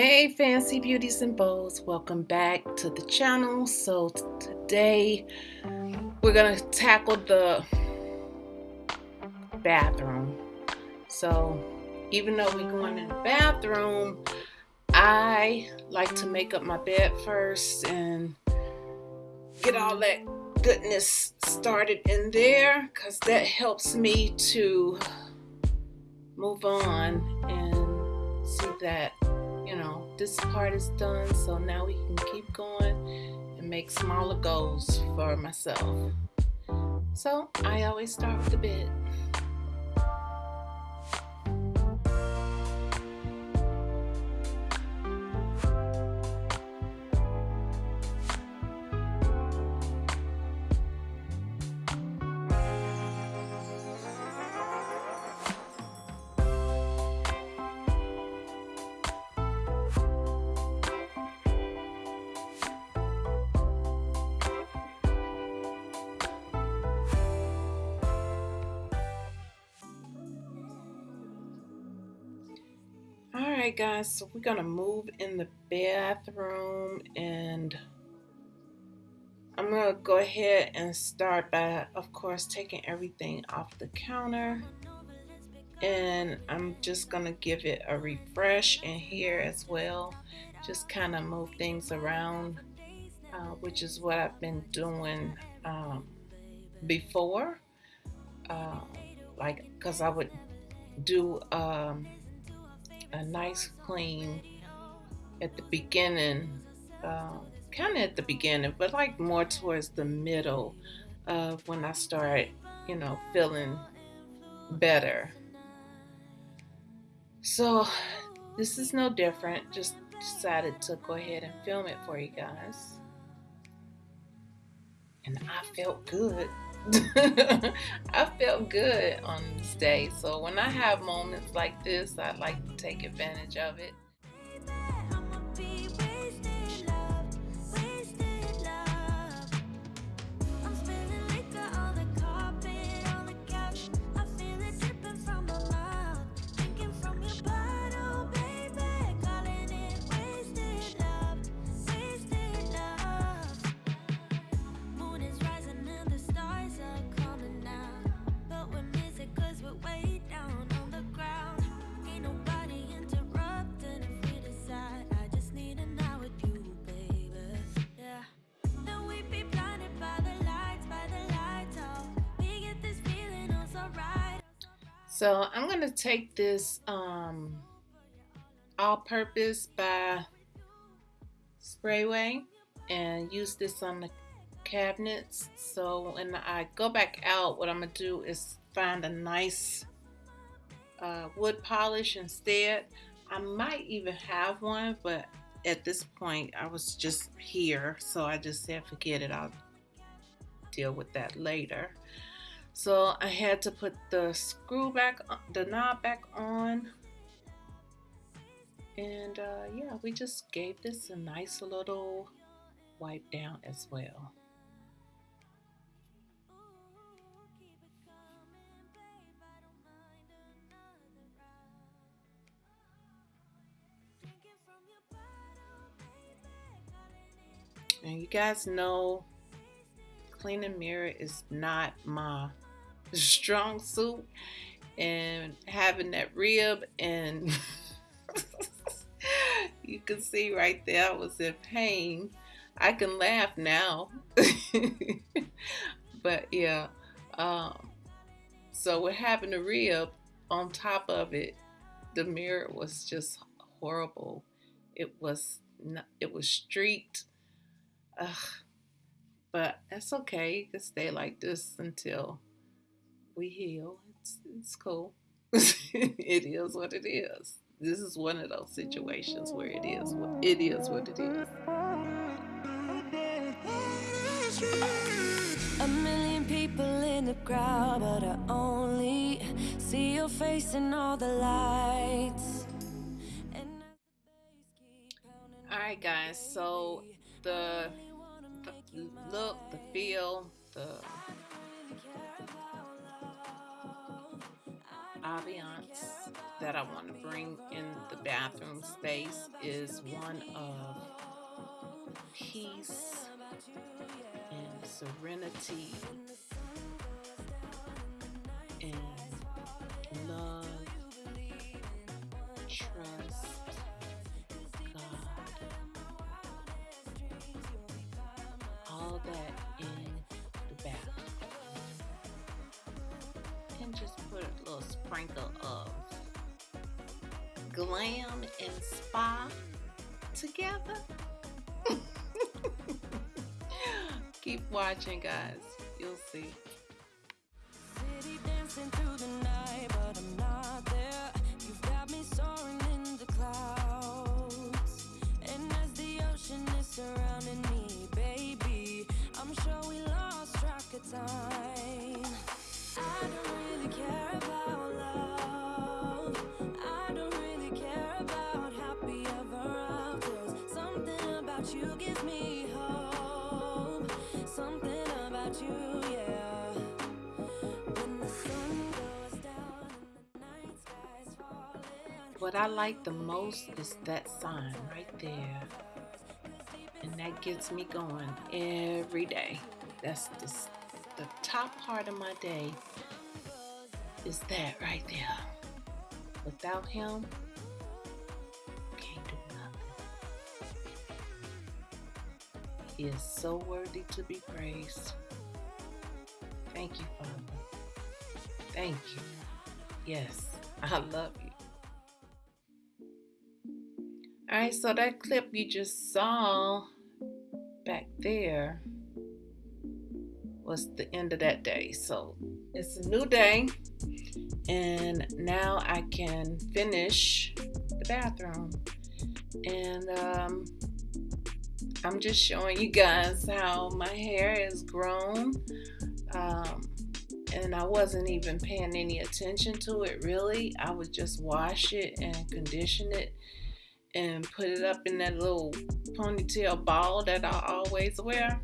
Hey fancy beauties and bows, welcome back to the channel. So today we're gonna tackle the bathroom. So even though we're going in the bathroom, I like to make up my bed first and get all that goodness started in there because that helps me to move on and see that you know, this part is done, so now we can keep going and make smaller goals for myself. So I always start with the bed. Alright guys, so we're gonna move in the bathroom and I'm gonna go ahead and start by of course taking everything off the counter. And I'm just gonna give it a refresh in here as well. Just kind of move things around uh, which is what I've been doing um, before. Uh, like because I would do um, a nice clean at the beginning, um, kind of at the beginning, but like more towards the middle of when I start, you know, feeling better. So this is no different. Just decided to go ahead and film it for you guys. And I felt good. I felt good on this day. So when I have moments like this, I like to take advantage of it. So I'm going to take this um, all-purpose by Sprayway and use this on the cabinets. So when I go back out, what I'm going to do is find a nice uh, wood polish instead. I might even have one, but at this point I was just here. So I just said, forget it. I'll deal with that later. So I had to put the screw back, the knob back on. And uh, yeah, we just gave this a nice little wipe down as well. And you guys know cleaning mirror is not my strong suit and having that rib and you can see right there I was in pain. I can laugh now. but yeah, um, so with having the rib on top of it, the mirror was just horrible. It was not, it was streaked. Ugh. But that's okay. You can stay like this until we heal. It's, it's cool. it is what it is. This is one of those situations where it is what it is what it is. A million people in the crowd, but I only see your face in all the lights. Alright guys, so the, the look, the feel, the ambiance that that I want to bring in the bathroom space is one of peace and serenity little sprinkle of glam and spa together. Keep watching, guys. You'll see. What I like the most is that sign right there and that gets me going every day. That's the, the top part of my day is that right there. Without him, is so worthy to be praised. Thank you, Father. Thank you. Yes, I love you. All right, so that clip you just saw back there was the end of that day. So it's a new day, and now I can finish the bathroom. And um, I'm just showing you guys how my hair has grown. Um, and I wasn't even paying any attention to it really. I would just wash it and condition it and put it up in that little ponytail ball that I always wear.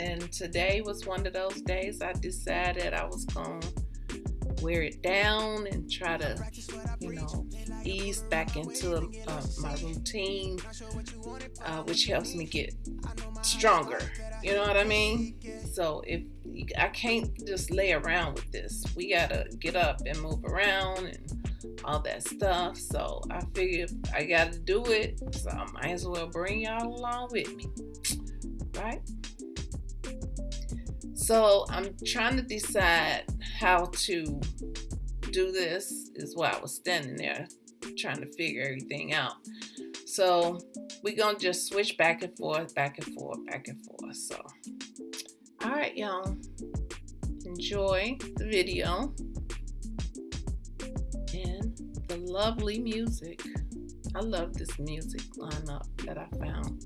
And today was one of those days I decided I was going to wear it down and try to, you know, ease back into uh, my routine, uh, which helps me get stronger. You know what I mean? So if I can't just lay around with this, we gotta get up and move around and all that stuff. So I figured I got to do it. So I might as well bring y'all along with me. Right? So I'm trying to decide how to do this, is why I was standing there trying to figure everything out. So we're going to just switch back and forth, back and forth, back and forth. So, all right, y'all. Enjoy the video and the lovely music. I love this music lineup that I found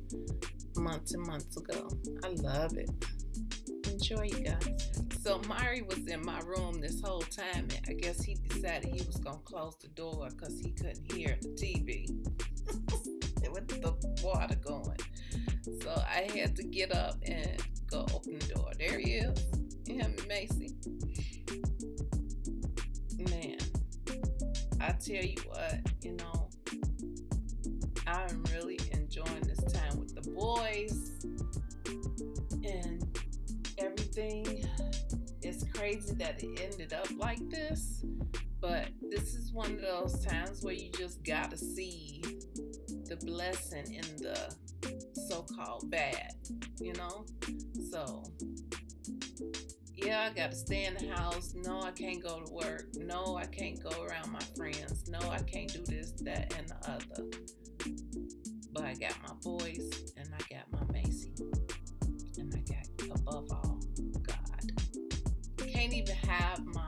months and months ago. I love it. Enjoy, you guys. So Mari was in my room this whole time, and I guess he decided he was gonna close the door because he couldn't hear the TV with the water going. So I had to get up and go open the door. There he is, him and Macy. Man, I tell you what, you know, I'm really enjoying this time with the boys everything. It's crazy that it ended up like this, but this is one of those times where you just gotta see the blessing in the so called bad, you know? So yeah, I got to stay in the house. No, I can't go to work. No, I can't go around my friends. No, I can't do this, that, and the other. But I got my boys even have my,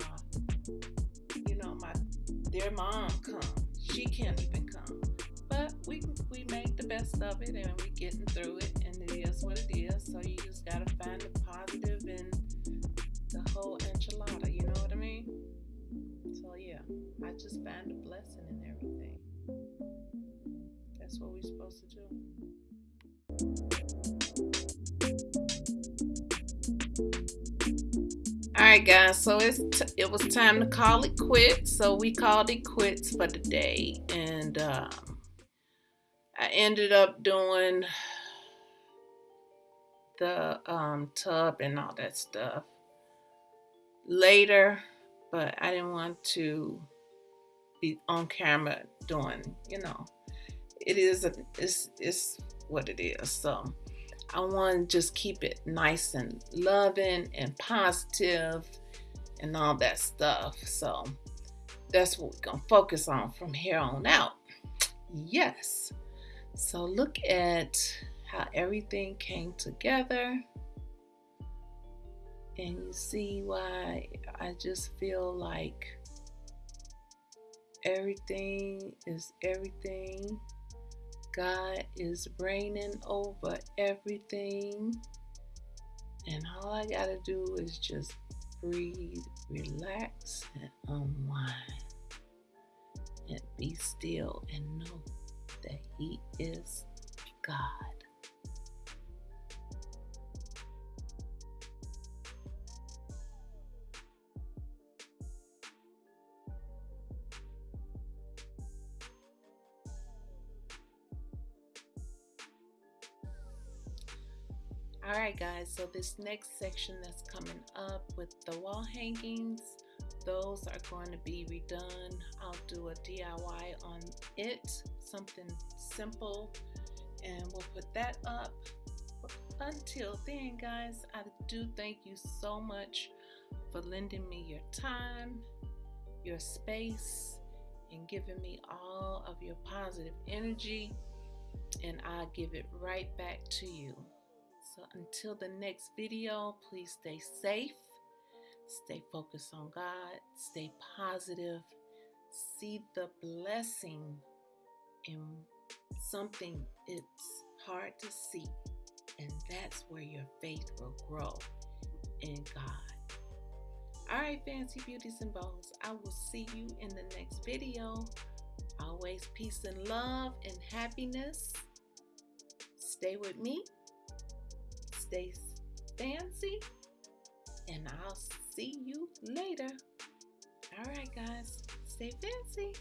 you know, my, their mom come. She can't even come. But we we made the best of it and we getting through it and it is what it is. So you just gotta find the positive in the whole enchilada, you know what I mean? So yeah, I just found a blessing in everything. That's what we're supposed to do. Right, guys. So it's it was time to call it quits. So we called it quits for the day, and um, I ended up doing the um, tub and all that stuff later, but I didn't want to be on camera doing, you know, it is a, it's it's what it is. So I want to just keep it nice and loving and positive and all that stuff. So that's what we're gonna focus on from here on out. Yes. So look at how everything came together. And you see why I just feel like everything is everything. God is reigning over everything. And all I got to do is just breathe, relax, and unwind. And be still and know that He is God. All right, guys, so this next section that's coming up with the wall hangings, those are going to be redone. I'll do a DIY on it, something simple, and we'll put that up. Until then, guys, I do thank you so much for lending me your time, your space, and giving me all of your positive energy, and I'll give it right back to you. So until the next video, please stay safe, stay focused on God, stay positive, see the blessing in something it's hard to see, and that's where your faith will grow in God. All right, fancy beauties and bows, I will see you in the next video. Always peace and love and happiness. Stay with me stay fancy, and I'll see you later. All right, guys, stay fancy.